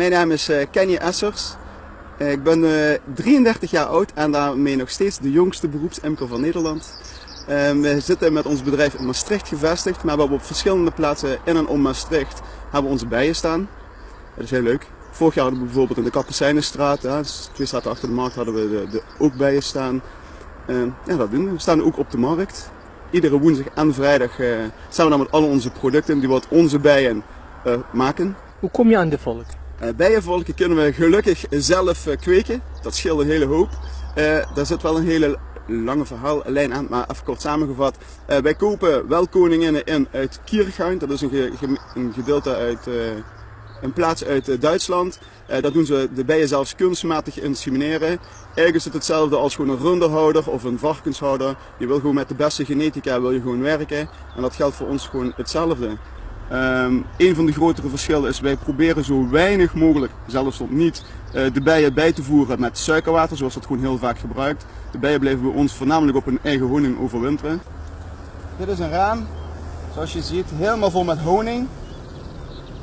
mijn naam is eh, Kenny Essers. Eh, ik ben eh, 33 jaar oud en daarmee nog steeds de jongste beroepsimker van Nederland. Eh, we zitten met ons bedrijf in Maastricht gevestigd, maar we hebben op verschillende plaatsen in en om Maastricht hebben onze bijen staan. Dat is heel leuk. Vorig jaar hadden we bijvoorbeeld in de Kapucijnenstraat, dus twee straten achter de markt, hadden we de, de ook bijen staan. Eh, ja, dat doen we. We staan ook op de markt. Iedere woensdag en vrijdag eh, staan we dan met al onze producten die wat onze bijen eh, maken. Hoe kom je aan de volk? Uh, bijenvolken kunnen we gelukkig zelf uh, kweken. Dat scheelt een hele hoop. Uh, daar zit wel een hele lange verhaallijn aan, maar even kort samengevat. wij kopen wel koninginnen in uit Kiergain. Dat is een gedeelte uit een plaats uit Duitsland. dat doen ze de bijen zelfs kunstmatig insemineren. Eigenlijk is het hetzelfde als gewoon een runderhouder of een varkenshouder. Je wil gewoon met de beste genetica wil je gewoon werken. En dat geldt voor ons gewoon hetzelfde. Um, een van de grotere verschillen is wij proberen zo weinig mogelijk, zelfs tot niet, uh, de bijen bij te voeren met suikerwater, zoals dat gewoon heel vaak gebruikt. De bijen blijven bij ons voornamelijk op hun eigen honing overwinteren. Dit is een raam, zoals je ziet, helemaal vol met honing.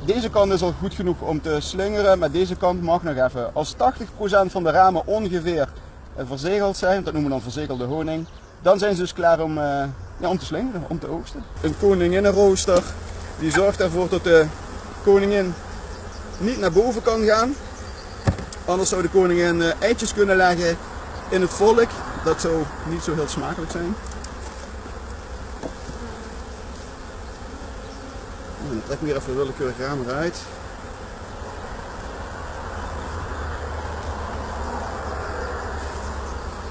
Deze kant is al goed genoeg om te slingeren, maar deze kant mag nog even. Als 80% van de ramen ongeveer uh, verzegeld zijn, dat noemen we dan verzegelde honing, dan zijn ze dus klaar om, uh, ja, om te slingeren, om te oogsten. Een koninginnenrooster die zorgt ervoor dat de koningin niet naar boven kan gaan. Anders zou de koningin eitjes kunnen leggen in het volk. Dat zou niet zo heel smakelijk zijn. En dan trek ik weer even de willekeurige raam eruit.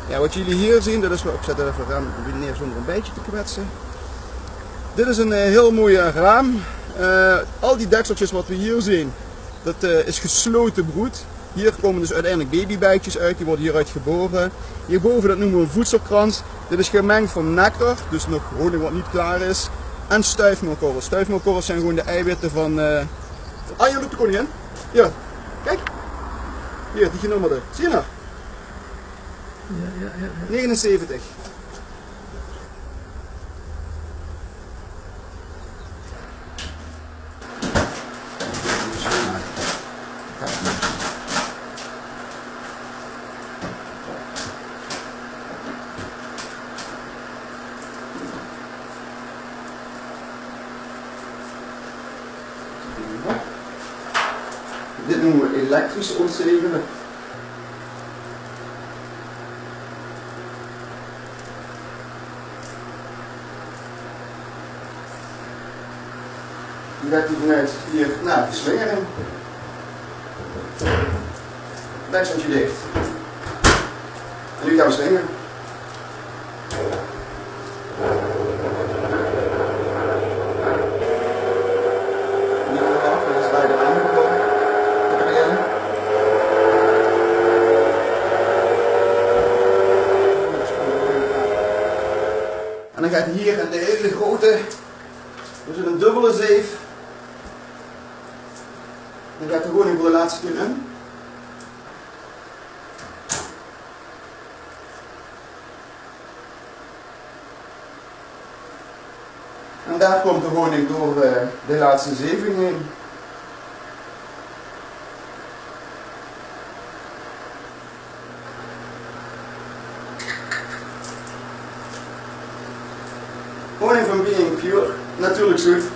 Ja, wat jullie hier zien, dat is zet er even raam neer zonder een beetje te kwetsen. Dit is een heel mooi raam. Uh, al die dekseltjes wat we hier zien, dat uh, is gesloten broed. Hier komen dus uiteindelijk babybijtjes uit, die worden hieruit geboren. Hierboven dat noemen we een voedselkrans. Dit is gemengd van nectar, dus nog honing wat niet klaar is. En stuifmeelkorrels. Stuifmeelkorrels zijn gewoon de eiwitten van... Uh... Ah, hier loopt de koningin. Ja, kijk. Hier, die genommerde. Zie je nou? Ja, ja, ja, ja. 79. Dit noemen we elektrisch ontzegelen. Die gaat hij vanuit hier naar de slingering. Dekseltje dicht. En nu gaan we slingeren. En dan gaat hier in de hele grote, dus een dubbele zeef, dan gaat de honing voor de laatste keer in. En daar komt de honing door de laatste zeving heen. warning from being pure, not truly truth,